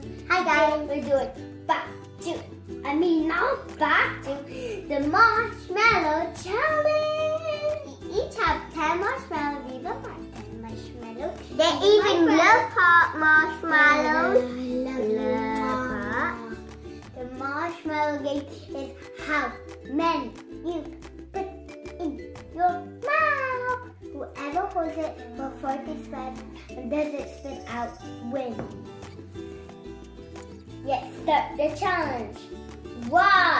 Okay, we're doing back to, I mean now back to the marshmallow challenge. We each have 10 marshmallows. These are my 10 marshmallows. They even love hot marshmallows. Love The marshmallow game is how many you put in your mouth. Whoever holds it for 40 seconds and does it spit out wins. Let's start the challenge. One,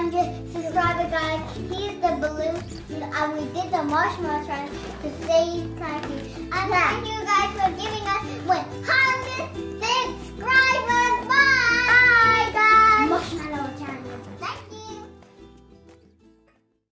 100 subscriber guys. Here's the balloon and we did the marshmallow challenge to save Frankie. And thank you guys for giving us 100